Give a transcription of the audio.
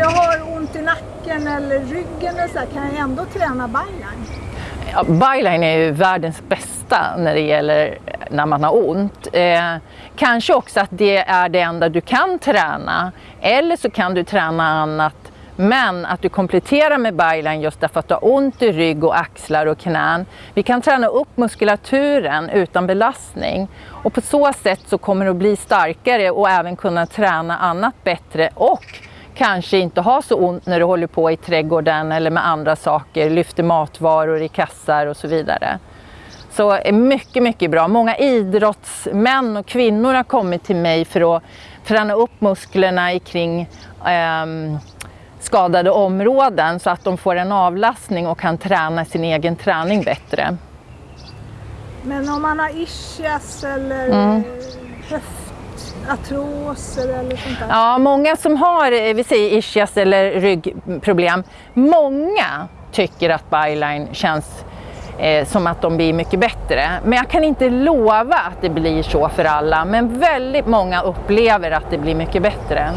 jag har ont i nacken eller ryggen eller så här, kan jag ändå träna byline? Ja, byline är ju världens bästa när det gäller när man har ont. Eh, kanske också att det är det enda du kan träna. Eller så kan du träna annat men att du kompletterar med byline just därför att du har ont i rygg och axlar och knän. Vi kan träna upp muskulaturen utan belastning och på så sätt så kommer du att bli starkare och även kunna träna annat bättre och kanske inte ha så ont när du håller på i trädgården eller med andra saker, lyfter matvaror i kassar och så vidare. Så är mycket, mycket bra. Många idrottsmän och kvinnor har kommit till mig för att träna upp musklerna kring eh, skadade områden så att de får en avlastning och kan träna sin egen träning bättre. Men om man har ischias eller mm artroser eller sånt där? Ja, många som har eh, vi säger ischias eller ryggproblem, många tycker att byline känns eh, som att de blir mycket bättre. Men jag kan inte lova att det blir så för alla, men väldigt många upplever att det blir mycket bättre.